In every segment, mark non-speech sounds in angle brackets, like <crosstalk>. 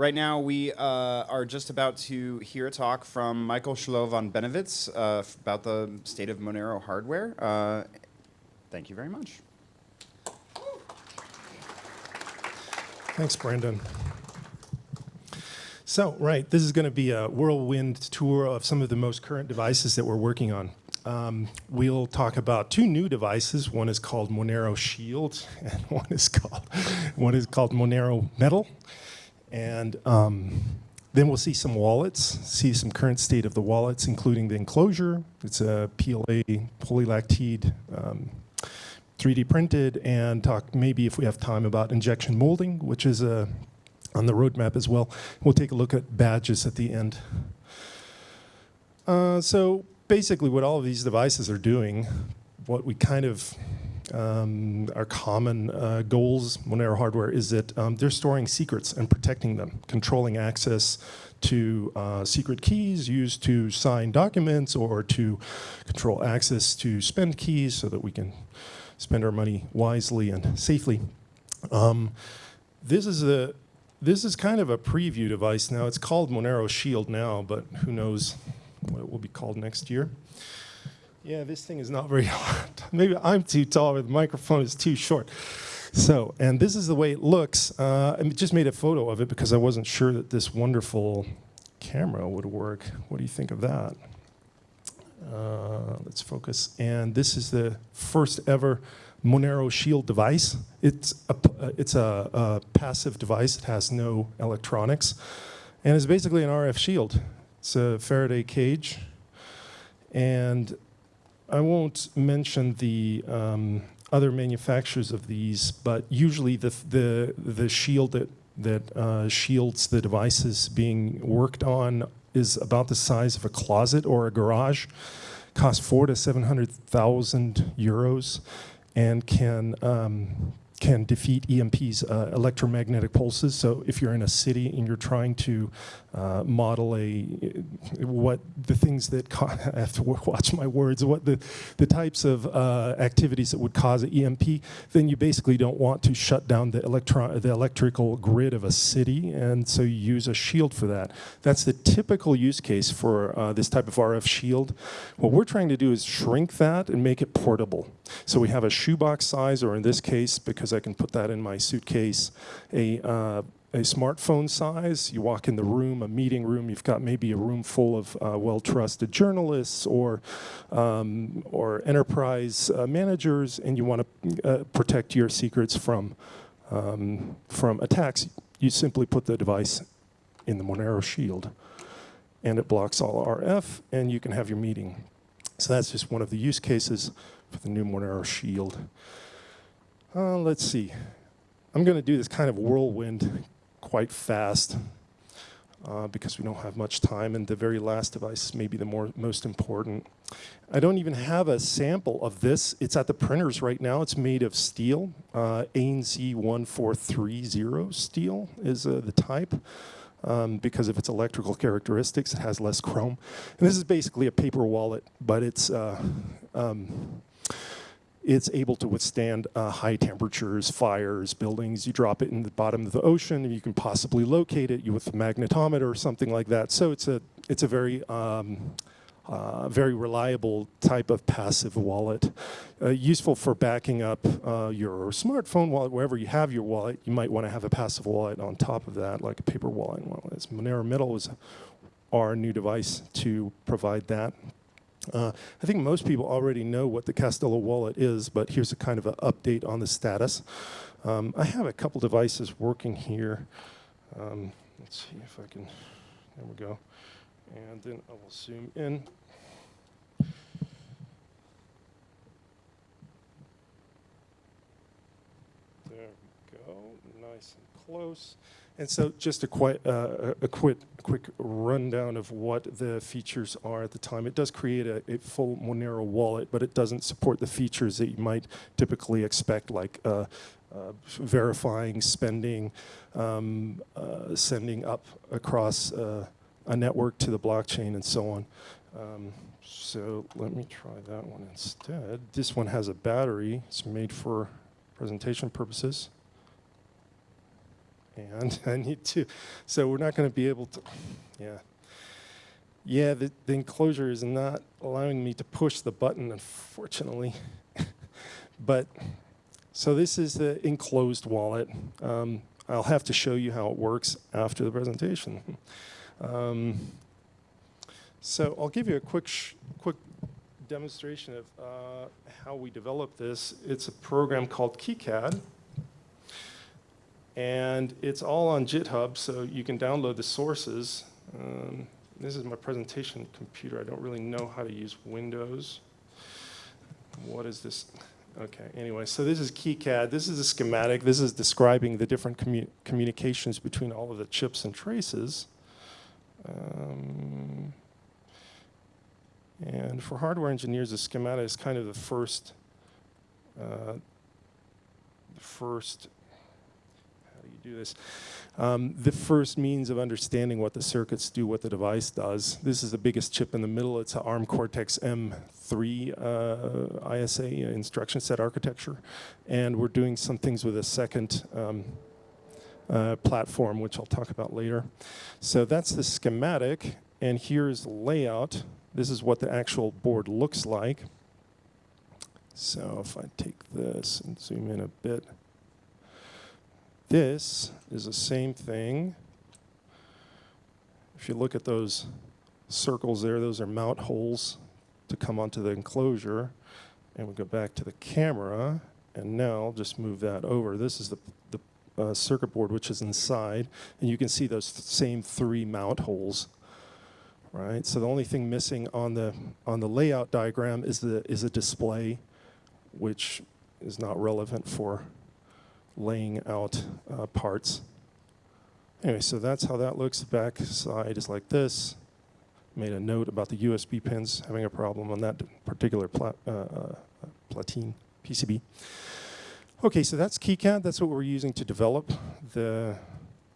Right now, we uh, are just about to hear a talk from Michael Schloh von Bennewitz uh, about the state of Monero hardware. Uh, thank you very much. Thanks, Brandon. So, right, this is going to be a whirlwind tour of some of the most current devices that we're working on. Um, we'll talk about two new devices. One is called Monero Shield, <laughs> and one is called one is called Monero Metal. And um, then we'll see some wallets, see some current state of the wallets, including the enclosure. It's a PLA polylactide um, 3D printed, and talk maybe if we have time about injection molding, which is uh, on the roadmap as well. We'll take a look at badges at the end. Uh, so basically what all of these devices are doing, what we kind of um, our common uh, goals Monero hardware is that um, they're storing secrets and protecting them, controlling access to uh, secret keys used to sign documents or to control access to spend keys so that we can spend our money wisely and safely. Um, this is a this is kind of a preview device now. It's called Monero Shield now, but who knows what it will be called next year. Yeah, this thing is not very <laughs> hard. Maybe I'm too tall or the microphone is too short. So, and this is the way it looks. Uh, I just made a photo of it because I wasn't sure that this wonderful camera would work. What do you think of that? Uh, let's focus. And this is the first ever Monero Shield device. It's a, it's a, a passive device. It has no electronics. And it's basically an RF shield. It's a Faraday cage. And I won't mention the um, other manufacturers of these, but usually the, the, the shield that, that uh, shields the devices being worked on is about the size of a closet or a garage, costs four to 700,000 euros, and can um, can defeat EMP's uh, electromagnetic pulses. So if you're in a city and you're trying to uh, model a what the things that <laughs> I have to watch my words, what the the types of uh, activities that would cause an EMP, then you basically don't want to shut down the electron the electrical grid of a city, and so you use a shield for that. That's the typical use case for uh, this type of RF shield. What we're trying to do is shrink that and make it portable. So we have a shoebox size, or in this case, because I can put that in my suitcase, a uh, a smartphone size. You walk in the room, a meeting room, you've got maybe a room full of uh, well-trusted journalists or, um, or enterprise uh, managers, and you want to uh, protect your secrets from, um, from attacks. You simply put the device in the Monero shield, and it blocks all RF, and you can have your meeting. So that's just one of the use cases for the new Monero shield. Uh, let's see. I'm going to do this kind of whirlwind quite fast uh, because we don't have much time and the very last device may be the more, most important. I don't even have a sample of this. It's at the printers right now. It's made of steel. Uh, ANZ 1430 steel is uh, the type. Um, because of its electrical characteristics, it has less chrome. And this is basically a paper wallet, but it's uh, um, it's able to withstand uh, high temperatures, fires, buildings. You drop it in the bottom of the ocean, and you can possibly locate it with a magnetometer or something like that. So it's a it's a very um, uh, very reliable type of passive wallet, uh, useful for backing up uh, your smartphone wallet wherever you have your wallet. You might want to have a passive wallet on top of that, like a paper wallet. Monero Metal is our new device to provide that. Uh, I think most people already know what the Kastelo wallet is, but here's a kind of an update on the status. Um, I have a couple devices working here. Um, let's see if I can, there we go. And then I will zoom in. There we go, nice and close. And so just a, quite, uh, a, quick, quick rundown of what the features are at the time. It does create a, a, full Monero wallet, but it doesn't support the features that you might typically expect, like uh, uh, verifying spending, um, uh, sending up across uh, a network to the blockchain, and so on. Um, so let me try that one instead. This one has a battery. It's made for presentation purposes hand. <laughs> I need to. So we're not going to be able to. Yeah. Yeah, the, the enclosure is not allowing me to push the button, unfortunately. <laughs> but so this is the enclosed wallet. Um, I'll have to show you how it works after the presentation. Um, so I'll give you a quick, quick demonstration of uh, how we develop this. It's a program called KiCad, and it's all on GitHub, so you can download the sources. Um, this is my presentation computer. I don't really know how to use Windows. What is this? Okay, anyway, so this is KiCad. This is a schematic. This is describing the different commu communications between all of the chips and traces. Um, and for hardware engineers, the schematic is kind of the first, uh, the first, do this? Um, the first means of understanding what the circuits do, what the device does. This is the biggest chip in the middle. It's an ARM Cortex M3 uh, ISA instruction set architecture. And we're doing some things with a second um, uh, platform, which I'll talk about later. So that's the schematic. And here's layout. This is what the actual board looks like. So if I take this and zoom in a bit, this is the same thing. If you look at those circles there, those are mount holes to come onto the enclosure. And we go back to the camera, and now I'll just move that over. This is the, the uh, circuit board, which is inside, and you can see those th same three mount holes right? So the only thing missing on the on the layout diagram is the is a display, which is not relevant for laying out uh, parts. Anyway, so that's how that looks. The back side is like this. Made a note about the USB pins having a problem on that particular plat, uh, uh, platine PCB. Okay, so that's KiCad. That's what we're using to develop the,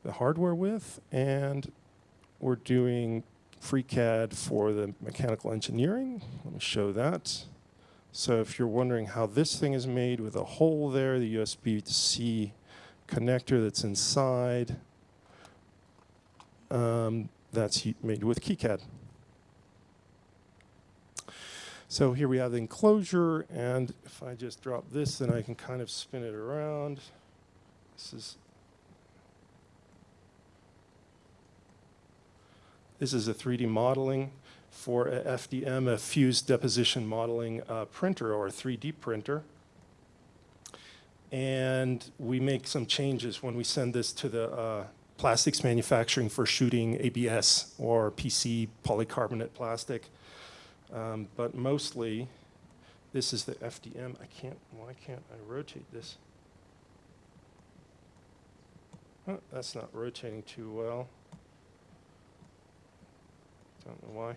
the hardware with. And we're doing FreeCAD for the mechanical engineering. Let me show that. So if you're wondering how this thing is made with a hole there, the USB-C connector that's inside, um, that's made with KiCad. So here we have the enclosure, and if I just drop this, then I can kind of spin it around. This is This is a 3D modeling for a FDM, a fused deposition modeling uh, printer or a 3D printer. And we make some changes when we send this to the uh, plastics manufacturing for shooting ABS or PC polycarbonate plastic. Um, but mostly, this is the FDM. I can't, why can't I rotate this? Oh, that's not rotating too well. Don't know why.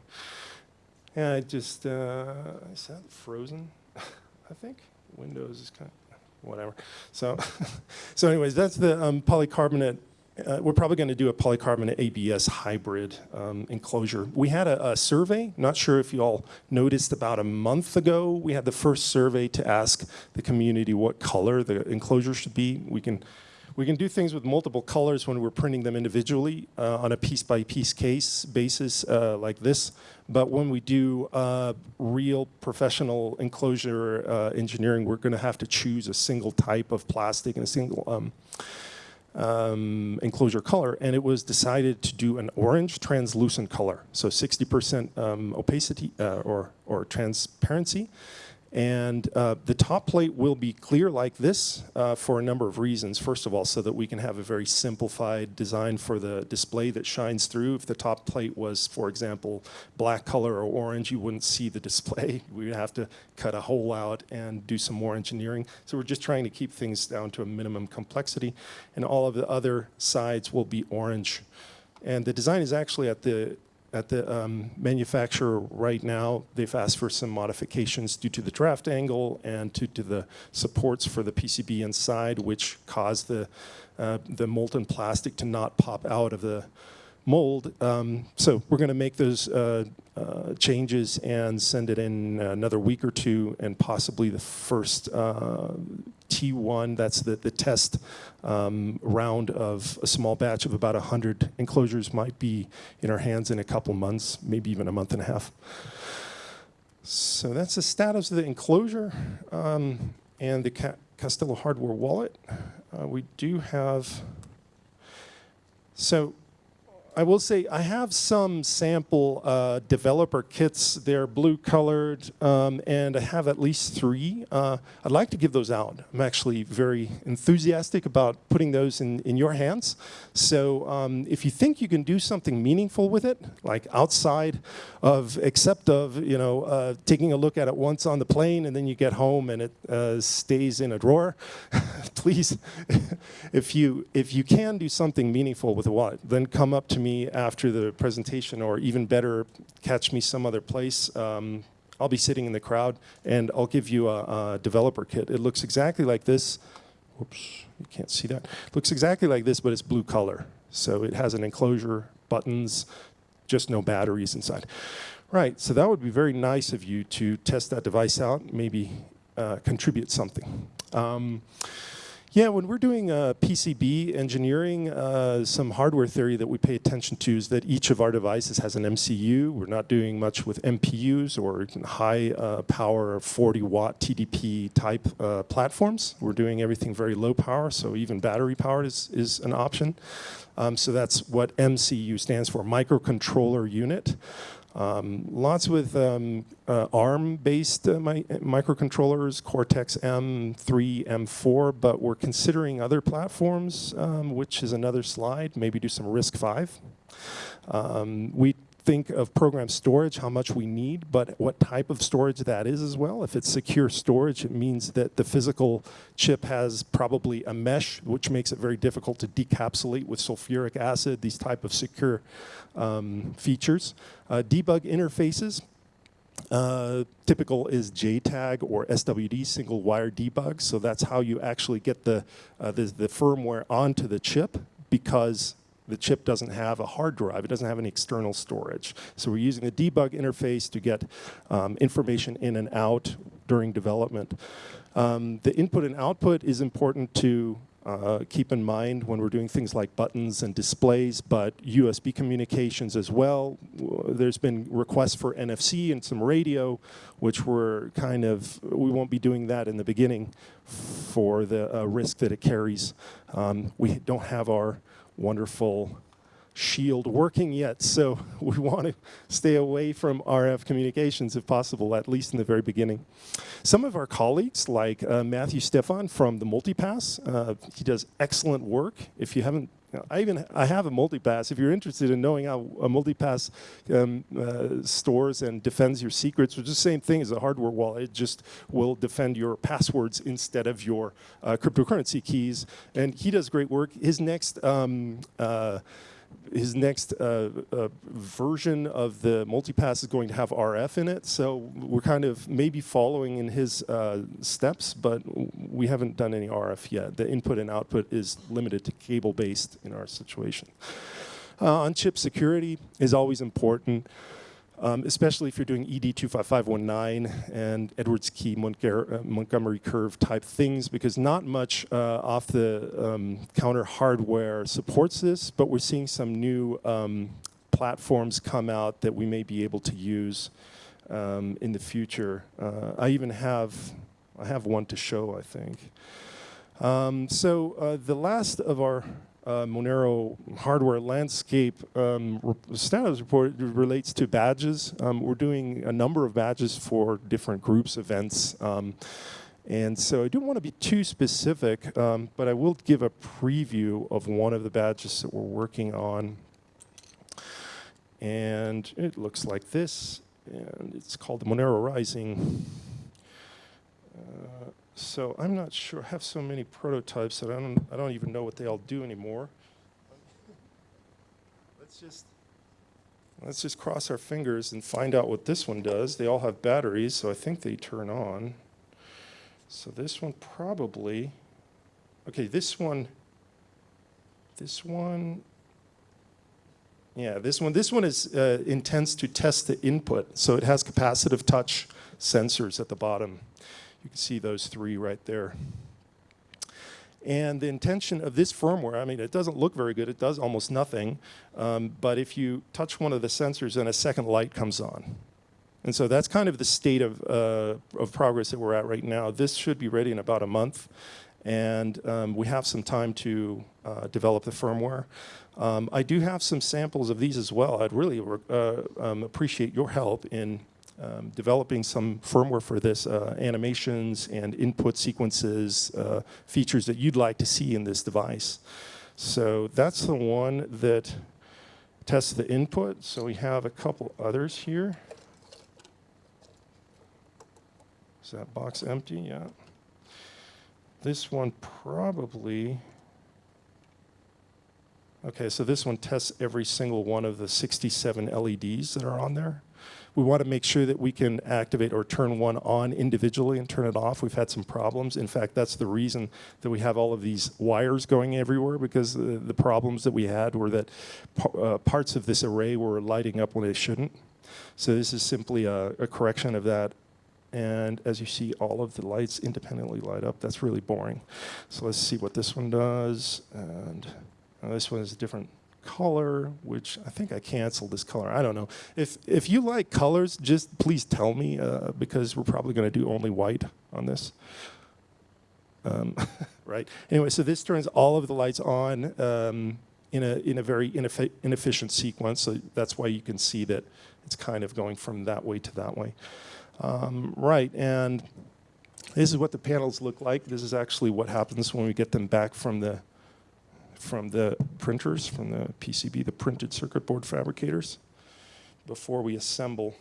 Yeah, I just, uh, is that frozen? <laughs> I think Windows is kind of, whatever. So, <laughs> so anyways, that's the um, polycarbonate. Uh, we're probably going to do a polycarbonate ABS hybrid um, enclosure. We had a, a, survey, not sure if you all noticed about a month ago, we had the first survey to ask the community what color the enclosure should be. We can we can do things with multiple colors when we're printing them individually uh, on a piece-by-piece -piece case basis uh, like this. But when we do uh, real professional enclosure uh, engineering, we're going to have to choose a single type of plastic and a single um, um, enclosure color. And it was decided to do an orange translucent color, so 60% um, opacity uh, or, or transparency. And uh, the top plate will be clear like this uh, for a number of reasons. First of all, so that we can have a very simplified design for the display that shines through. If the top plate was, for example, black color or orange, you wouldn't see the display. <laughs> We would have to cut a hole out and do some more engineering. So we're just trying to keep things down to a minimum complexity. And all of the other sides will be orange. And the design is actually at the at the um, manufacturer right now, they've asked for some modifications due to the draft angle and due to the supports for the PCB inside, which cause the, uh, the molten plastic to not pop out of the, mold. Um, so we're going to make those uh, uh, changes and send it in another week or two, and possibly the first uh, T1, that's the, the test um, round of a small batch of about 100 enclosures might be in our hands in a couple months, maybe even a month and a half. So that's the status of the enclosure um, and the Ca Kastelo hardware wallet. Uh, we do have, so I will say I have some sample uh, developer kits. They're blue colored, um, and I have at least three. Uh, I'd like to give those out. I'm actually very enthusiastic about putting those in, in your hands. So um, if you think you can do something meaningful with it, like outside of, except of, you know, uh, taking a look at it once on the plane and then you get home and it uh, stays in a drawer, <laughs> please, <laughs> if you if you can do something meaningful with a wallet, then come up to me me after the presentation, or even better, catch me some other place. Um, I'll be sitting in the crowd, and I'll give you a, a, developer kit. It looks exactly like this. Whoops, you can't see that. It looks exactly like this, but it's blue color. So it has an enclosure, buttons, just no batteries inside. Right, so that would be very nice of you to test that device out, maybe uh, contribute something. Um, yeah, when we're doing uh, PCB engineering, uh, some hardware theory that we pay attention to is that each of our devices has an MCU. We're not doing much with MPUs or high uh, power 40 watt TDP type uh, platforms. We're doing everything very low power, so even battery powered is, is an option. Um, so that's what MCU stands for, microcontroller unit. Um, lots with um, uh, ARM-based uh, mi microcontrollers, Cortex-M3, M4, but we're considering other platforms, um, which is another slide, maybe do some RISC-V. Um, we think of program storage, how much we need, but what type of storage that is as well. If it's secure storage, it means that the physical chip has probably a mesh, which makes it very difficult to decapsulate with sulfuric acid, these type of secure um, features. Uh, debug interfaces, uh, typical is JTAG or SWD, single wire debug. So that's how you actually get the, uh, the, the, firmware onto the chip because the chip doesn't have a hard drive. It doesn't have any external storage. So we're using the debug interface to get um, information in and out during development. Um, the input and output is important to uh, keep in mind when we're doing things like buttons and displays, but USB communications as well. There's been requests for NFC and some radio, which we're kind of, we won't be doing that in the beginning for the uh, risk that it carries. Um, we don't have our wonderful shield working yet, so <laughs> we want to stay away from RF communications if possible, at least in the very beginning. Some of our colleagues, like uh, Matthew Stephan from the Mooltipass, uh, he does excellent work. If you haven't I even I have a Mooltipass. If you're interested in knowing how a Mooltipass um, uh, stores and defends your secrets, which is the same thing as a hardware wallet, it just will defend your passwords instead of your uh, cryptocurrency keys. And he does great work. His next um, uh, his next uh, uh, version of the Mooltipass is going to have RF in it, so we're kind of maybe following in his uh, steps, but we haven't done any RF yet. The input and output is limited to cable-based in our situation. Uh, on-chip security is always important um, especially if you're doing ED 25519 and Edwards key uh, Montgomery curve type things, because not much uh, off the um, counter hardware supports this, but we're seeing some new um, platforms come out that we may be able to use um, in the future. Uh, I even have, I have one to show, I think. Um, so uh, the last of our uh, Monero hardware landscape um, status report relates to badges. Um, we're doing a number of badges for different groups, events. Um, and so I don't want to be too specific, um, but I will give a preview of one of the badges that we're working on. And it looks like this, and it's called the Monero Rising. Uh, so I'm not sure. I have so many prototypes that I don't, I don't even know what they all do anymore. Let's just, let's just cross our fingers and find out what this one does. They all have batteries, so I think they turn on. So this one probably, okay, this one, this one, Yeah, this one, this one is uh, intends to test the input. So it has capacitive touch sensors at the bottom. You can see those three right there. And the intention of this firmware, I mean, it doesn't look very good. It does almost nothing. Um, but if you touch one of the sensors, then a second light comes on. And so that's kind of the state of, uh, of progress that we're at right now. This should be ready in about a month. And um, we have some time to uh, develop the firmware. Um, I do have some samples of these as well. I'd really uh, um, appreciate your help in um, developing some firmware for this, uh, animations and input sequences, uh, features that you'd like to see in this device. So that's the one that tests the input. So we have a couple others here. Is that box empty? Yeah. This one probably, okay, so this one tests every single one of the 67 LEDs that are on there. We want to make sure that we can activate or turn one on individually and turn it off. We've had some problems. In fact, that's the reason that we have all of these wires going everywhere because the, the problems that we had were that uh, parts of this array were lighting up when they shouldn't. So this is simply a, a correction of that and as you see, all of the lights independently light up. That's really boring. So let's see what this one does. And uh, this one is different color, which I think I canceled this color. I don't know. If, if you like colors, just please tell me, uh, because we're probably going to do only white on this. Um, <laughs> right? Anyway, so this turns all of the lights on um, in, a, in a very ineffi inefficient sequence. So that's why you can see that it's kind of going from that way to that way. Um, right, and this is what the panels look like. This is actually what happens when we get them back from the from the printers, from the PCB, the printed circuit board fabricators, before we assemble.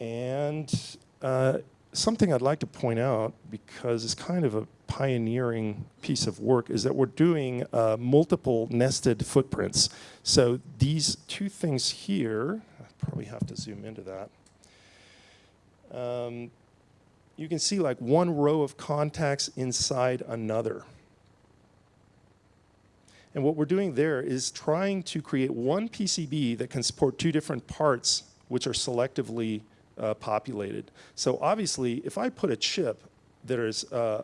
And uh, something I'd like to point out, because it's kind of a pioneering piece of work, is that we're doing uh, multiple nested footprints. So these two things here, I probably have to zoom into that. Um, you can see like one row of contacts inside another. And what we're doing there is trying to create one PCB that can support two different parts which are selectively uh, populated. So obviously, if I put a chip that is uh,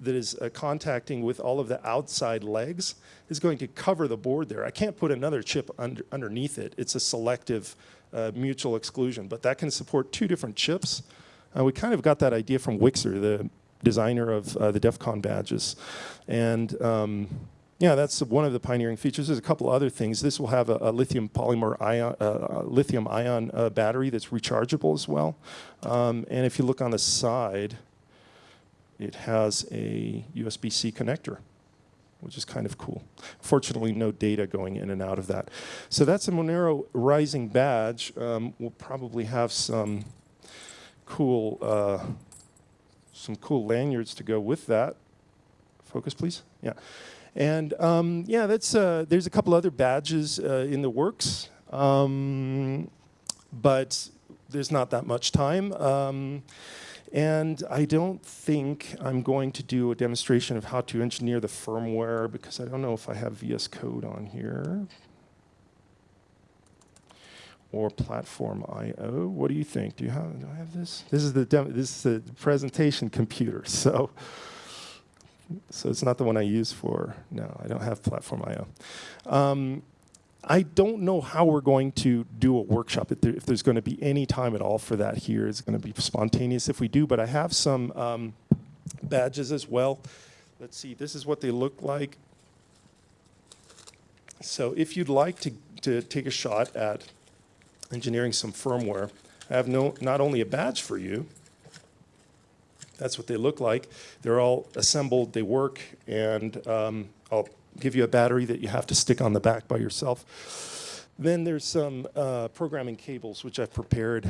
that is uh, contacting with all of the outside legs is going to cover the board there. I can't put another chip under, underneath it. It's a selective uh, mutual exclusion, but that can support two different chips. Uh, we kind of got that idea from Wixar, the designer of uh, the DEF CON badges. And um, yeah, that's one of the pioneering features. There's a couple other things. This will have a, a lithium polymer ion, uh, lithium ion uh, battery that's rechargeable as well. Um, and if you look on the side, it has a USB-C connector which is kind of cool. Fortunately, no data going in and out of that. So that's a Monero Rising badge. Um, we'll probably have some cool, uh, some cool lanyards to go with that. Focus, please. Yeah. And um, yeah, that's, uh, there's a couple other badges uh, in the works, um, but there's not that much time. Um, and I don't think I'm going to do a demonstration of how to engineer the firmware because I don't know if I have VS Code on here. Or PlatformIO. What do you think? Do you have? Do I have this? This is the demo. this is the presentation computer. <laughs> So, so it's not the one I use for. No, I don't have PlatformIO. Um, I don't know how we're going to do a workshop, if, there, if, there's going to be any time at all for that here. It's going to be spontaneous if we do, but I have some um, badges as well. Let's see, this is what they look like. So if you'd like to, to take a shot at engineering some firmware, I have no, not only a badge for you, that's what they look like. They're all assembled, they work, and um, I'll give you a battery that you have to stick on the back by yourself. Then there's some uh, programming cables which I've prepared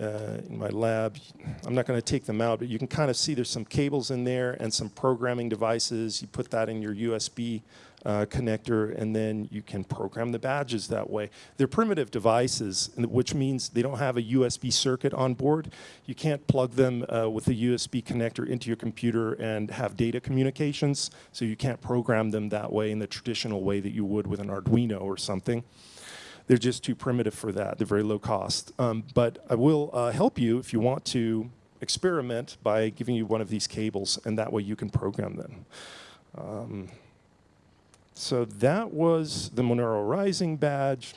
uh, in my lab. I'm not going to take them out, but you can kind of see there's some cables in there and some programming devices. You put that in your USB uh, connector, and then you can program the badges that way. They're primitive devices, which means they don't have a USB circuit on board. You can't plug them uh, with a USB connector into your computer and have data communications, so you can't program them that way in the traditional way that you would with an Arduino or something. They're just too primitive for that. They're very low cost. Um, but I will uh, help you if you want to experiment by giving you one of these cables, and that way you can program them. Um, so that was the Monero Rising badge.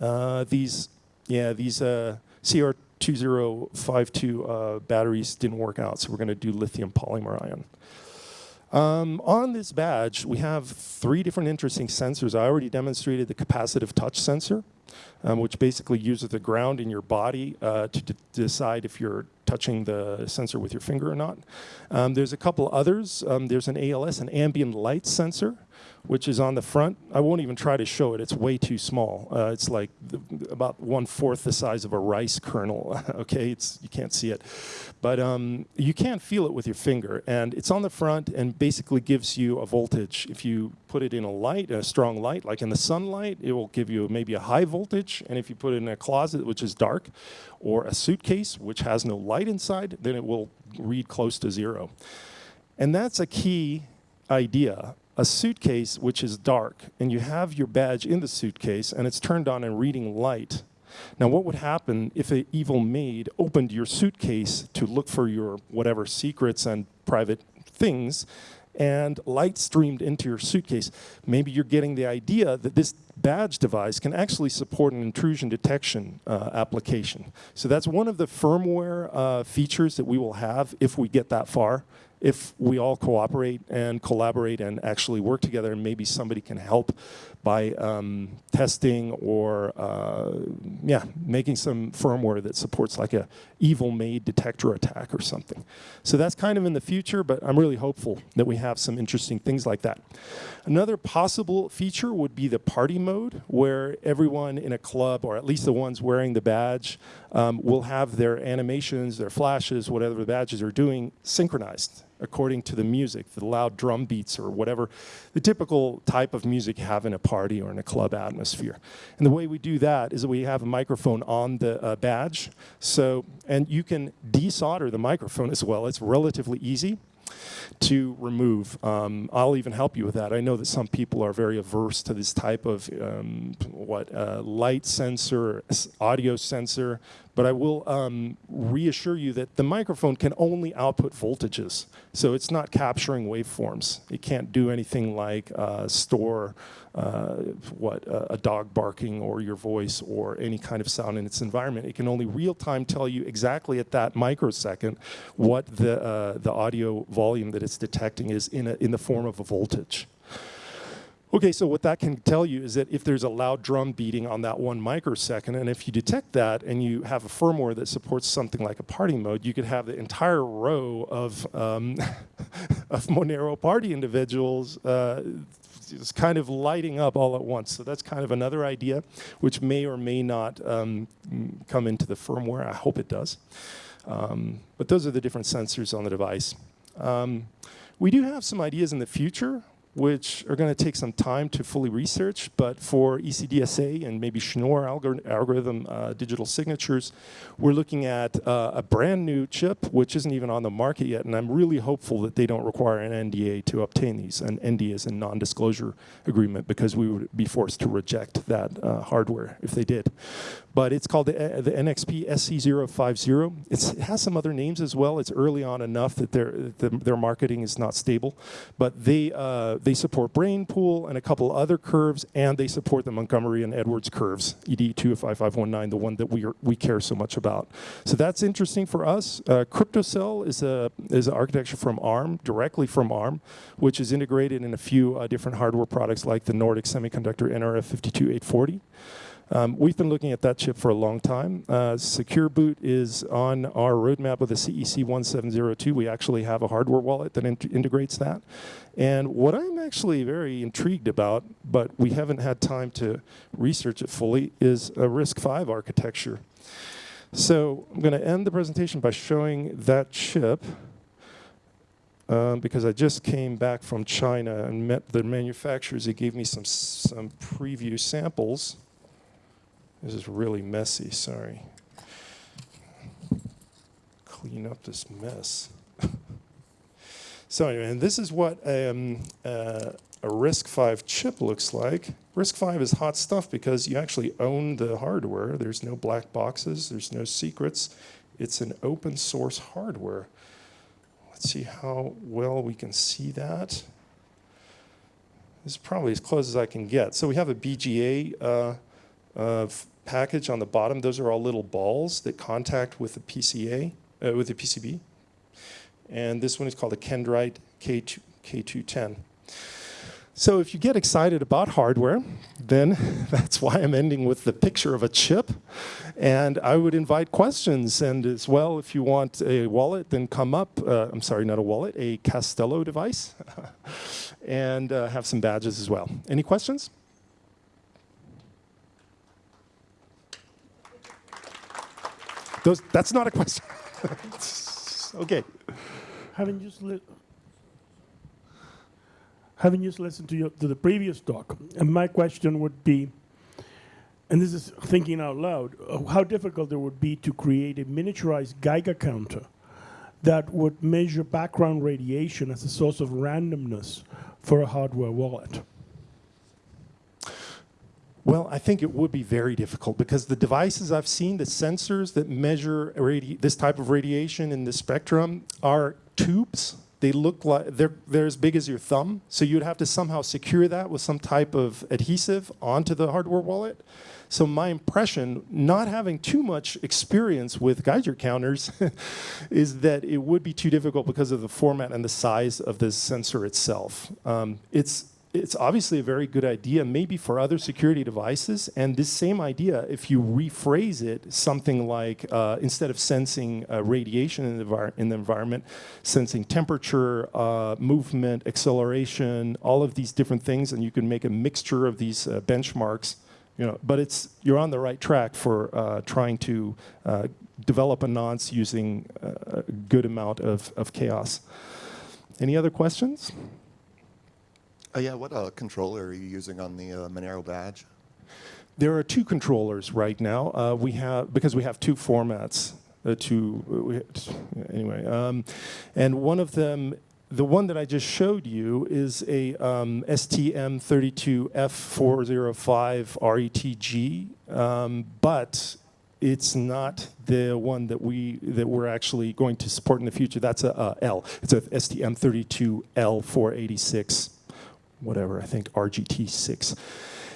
Uh, these, yeah, these uh, CR2052 uh, batteries didn't work out, so we're going to do lithium polymer ion. Um, on this badge, we have three different interesting sensors. I already demonstrated the capacitive touch sensor, um, which basically uses the ground in your body uh, to decide if you're touching the sensor with your finger or not. Um, there's a couple others. Um, there's an ALS, an ambient light sensor, which is on the front. I won't even try to show it. It's way too small. Uh, it's like about one-fourth the size of a rice kernel, <laughs> okay? It's, you can't see it. But um, you can feel it with your finger. And it's on the front and basically gives you a voltage. If you put it in a light, a strong light, like in the sunlight, it will give you maybe a high voltage. And if you put it in a closet, which is dark, or a suitcase, which has no light inside, then it will read close to zero. And that's a key idea a suitcase which is dark and you have your badge in the suitcase and it's turned on and reading light. Now what would happen if an evil maid opened your suitcase to look for your whatever secrets and private things and light streamed into your suitcase? Maybe you're getting the idea that this badge device can actually support an intrusion detection uh, application. So that's one of the firmware uh, features that we will have if we get that far if we all cooperate and collaborate and actually work together and maybe somebody can help by um, testing or uh, yeah, making some firmware that supports like a evil maid detector attack or something. So that's kind of in the future, but I'm really hopeful that we have some interesting things like that. Another possible feature would be the party mode where everyone in a club, or at least the ones wearing the badge, um, will have their animations, their flashes, whatever the badges are doing, synchronized according to the music, the loud drum beats or whatever, the typical type of music you have in a party or in a club atmosphere. And the way we do that is that we have a microphone on the uh, badge. So, and you can desolder the microphone as well. It's relatively easy to remove. Um, I'll even help you with that. I know that some people are very averse to this type of um, what uh, light sensor, audio sensor, but I will um, reassure you that the microphone can only output voltages. So it's not capturing waveforms. It can't do anything like uh, store uh, what uh, a dog barking or your voice or any kind of sound in its environment. It can only real time tell you exactly at that microsecond what the, uh, the audio volume that it's detecting is in, a, in the form of a voltage. Okay, so what that can tell you is that if there's a loud drum beating on that one microsecond, and if you detect that and you have a firmware that supports something like a party mode, you could have the entire row of, um, <laughs> of Monero party individuals uh, just kind of lighting up all at once. So that's kind of another idea, which may or may not um, come into the firmware. I hope it does. Um, but those are the different sensors on the device. Um, we do have some ideas in the future which are going to take some time to fully research, but for ECDSA and maybe Schnorr algor algorithm uh, digital signatures, we're looking at uh, a brand new chip, which isn't even on the market yet, and I'm really hopeful that they don't require an NDA to obtain these. An NDA is a non-disclosure agreement because we would be forced to reject that uh, hardware if they did. But it's called the, uh, the NXP SE050. It's, it has some other names as well. It's early on enough that their, the, their marketing is not stable, but they uh, they support Brainpool and a couple other curves, and they support the Montgomery and Edwards curves, ED25519, the one that we, are, we care so much about. So that's interesting for us. Uh, CryptoCell is, a, is an architecture from ARM, directly from ARM, which is integrated in a few uh, different hardware products like the Nordic Semiconductor NRF52840. Um, we've been looking at that chip for a long time. Uh, Secure Boot is on our roadmap with the CEC 1702. We actually have a hardware wallet that in integrates that. And what I'm actually very intrigued about, but we haven't had time to research it fully, is a RISC-V architecture. So I'm going to end the presentation by showing that chip. um, because I just came back from China and met the manufacturers. They gave me some some preview samples. This is really messy. Sorry. Clean up this mess. <laughs> so anyway, and this is what um, uh, a RISC-V chip looks like. RISC-V is hot stuff because you actually own the hardware. There's no black boxes. There's no secrets. It's an open source hardware. Let's see how well we can see that. This is probably as close as I can get. So we have a BGA uh, uh, package on the bottom. Those are all little balls that contact with the PCA, uh, with the PCB. And this one is called a Kendryte K2, K210. So if you get excited about hardware, then <laughs> that's why I'm ending with the picture of a chip. And I would invite questions. And as well, if you want a wallet, then come up. Uh, I'm sorry, not a wallet, a Kastelo device. <laughs> and uh, have some badges as well. Any questions? Those, that's not a question. <laughs> okay. Having just having just listened to your, to the previous talk, and my question would be, and this is thinking out loud, uh, how difficult it would be to create a miniaturized Geiger counter that would measure background radiation as a source of randomness for a hardware wallet. Well, I think it would be very difficult because the devices I've seen, the sensors that measure this type of radiation in the spectrum, are tubes. They look like they're, they're as big as your thumb. So you'd have to somehow secure that with some type of adhesive onto the hardware wallet. So my impression, not having too much experience with Geiger counters, <laughs> is that it would be too difficult because of the format and the size of the sensor itself. Um, it's it's obviously a very good idea, maybe for other security devices. And this same idea, if you rephrase it, something like uh, instead of sensing uh, radiation in the, in the environment, sensing temperature, uh, movement, acceleration, all of these different things, and you can make a mixture of these uh, benchmarks. You know, but it's you're on the right track for uh, trying to uh, develop a nonce using a good amount of, of chaos. Any other questions? Uh, yeah, what uh, controller are you using on the uh, Monero badge? There are two controllers right now. Uh, we have because we have two formats. Uh, two we, anyway, um, and one of them, the one that I just showed you, is a um, STM32F405 RETG, um, but it's not the one that we that we're actually going to support in the future. That's a, a L. It's a STM32L486 whatever, I think RGT6.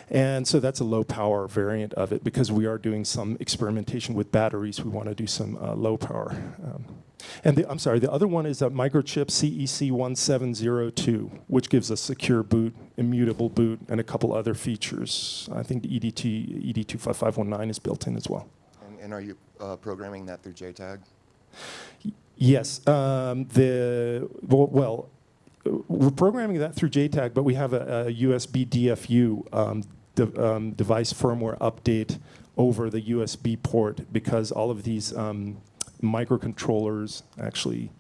And so that's a low power variant of it because we are doing some experimentation with batteries. We want to do some uh, low power. Um, and the, I'm sorry, the other one is a microchip CEC1702, which gives a secure boot, immutable boot, and a couple other features. I think the EDT, ED25519 is built in as well. And, and are you uh, programming that through JTAG? Yes, um, the well, well, we're programming that through JTAG, but we have a, a USB DFU um, de um, device firmware update over the USB port because all of these um, microcontrollers actually.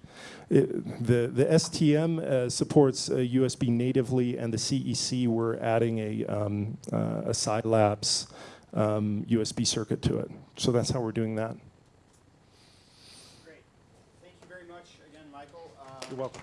It, the the STM uh, supports uh, USB natively, and the CEC we're adding a um, uh, a Silabs USB circuit to it. So that's how we're doing that. Great. Thank you very much again, Michael. Um, You're welcome.